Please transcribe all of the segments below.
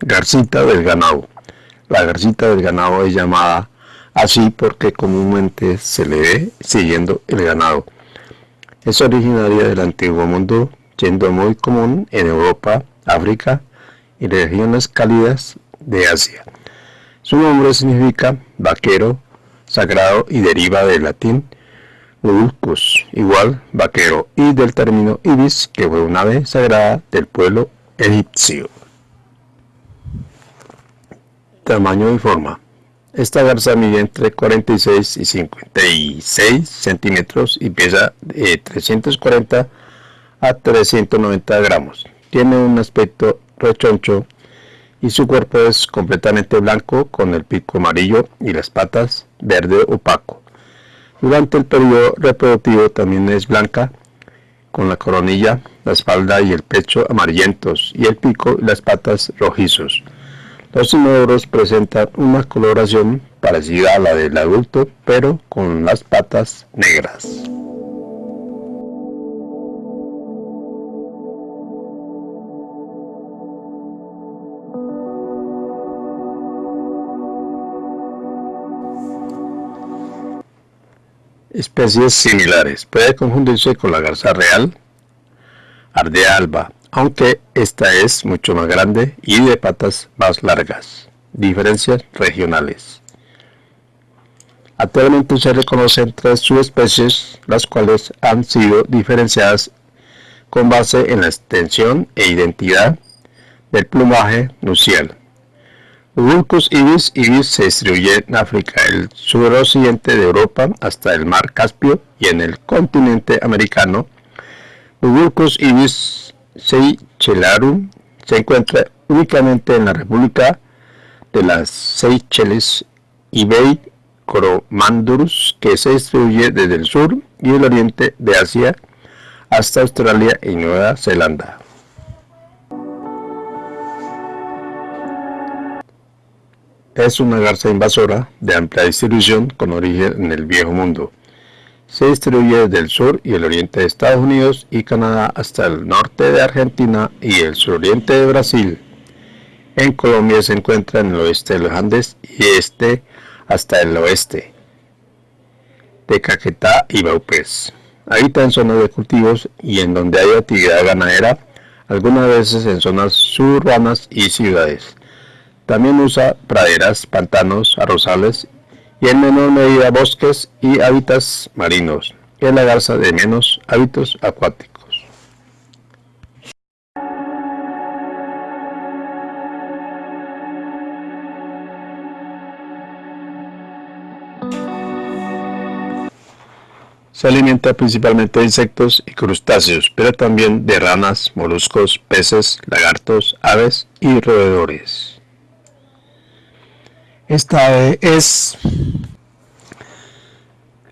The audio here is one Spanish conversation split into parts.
Garcita del ganado. La garcita del ganado es llamada así porque comúnmente se le ve siguiendo el ganado. Es originaria del antiguo mundo, siendo muy común en Europa, África y regiones cálidas de Asia. Su nombre significa vaquero, sagrado y deriva del latín ulcus, igual vaquero, y del término ibis, que fue una ave sagrada del pueblo egipcio. Tamaño y forma. Esta garza mide entre 46 y 56 centímetros y pesa de 340 a 390 gramos. Tiene un aspecto rechoncho y su cuerpo es completamente blanco con el pico amarillo y las patas verde opaco. Durante el periodo reproductivo también es blanca con la coronilla, la espalda y el pecho amarillentos y el pico y las patas rojizos. Los inodoros presentan una coloración parecida a la del adulto, pero con las patas negras. Especies similares. Puede confundirse con la garza real, ardea alba, aunque esta es mucho más grande y de patas más largas. Diferencias regionales. Actualmente se reconocen tres subespecies, las cuales han sido diferenciadas con base en la extensión e identidad del plumaje nucial. Ulcus ibis ibis se distribuye en África, el suroccidente de Europa hasta el mar Caspio y en el continente americano. Ulcus ibis Seychelarum se encuentra únicamente en la República de las Seychelles y Bay Coromandus, que se distribuye desde el sur y el oriente de Asia hasta Australia y Nueva Zelanda. Es una garza invasora de amplia distribución con origen en el Viejo Mundo. Se distribuye desde el sur y el oriente de Estados Unidos y Canadá hasta el norte de Argentina y el suroriente de Brasil. En Colombia se encuentra en el oeste de los Andes y este hasta el oeste de Caquetá y Baupés. Habita en zonas de cultivos y en donde hay actividad ganadera, algunas veces en zonas suburbanas y ciudades. También usa praderas, pantanos, arrozales y en menor medida bosques y hábitats marinos. Es la garza de menos hábitos acuáticos. Se alimenta principalmente de insectos y crustáceos, pero también de ranas, moluscos, peces, lagartos, aves y roedores. Esta es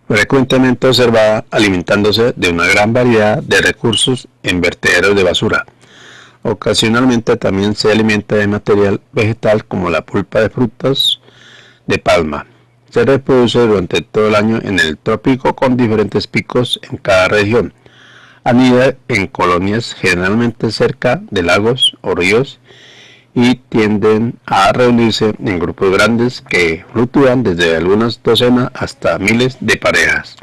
frecuentemente observada alimentándose de una gran variedad de recursos en vertederos de basura. Ocasionalmente también se alimenta de material vegetal como la pulpa de frutas de palma. Se reproduce durante todo el año en el trópico con diferentes picos en cada región. Anida en colonias generalmente cerca de lagos o ríos y tienden a reunirse en grupos grandes que fluctúan desde algunas docenas hasta miles de parejas.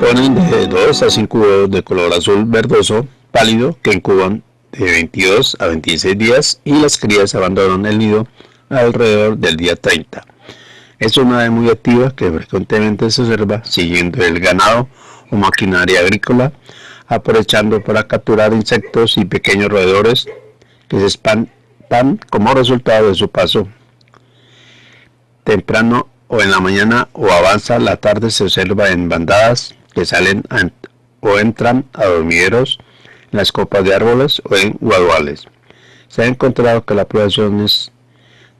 Ponen de 2 a 5 huevos de color azul verdoso pálido que incuban de 22 a 26 días y las crías abandonan el nido alrededor del día 30. Es una ave muy activa que frecuentemente se observa siguiendo el ganado o maquinaria agrícola, aprovechando para capturar insectos y pequeños roedores que se espantan como resultado de su paso. Temprano o en la mañana o avanza la tarde se observa en bandadas que salen o entran a dormideros en las copas de árboles o en guaduales. Se ha encontrado que las poblaciones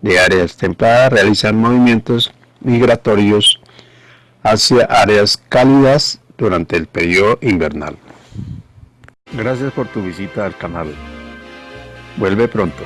de áreas templadas realizan movimientos migratorios hacia áreas cálidas durante el periodo invernal. Gracias por tu visita al canal. Vuelve pronto.